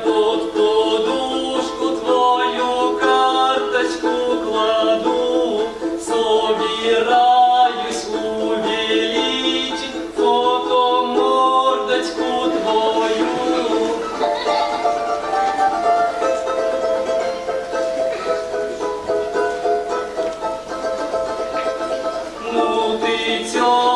под подушку твою карточку кладу, собираюсь увеличить фото мордочку твою. Ну ты тёрт.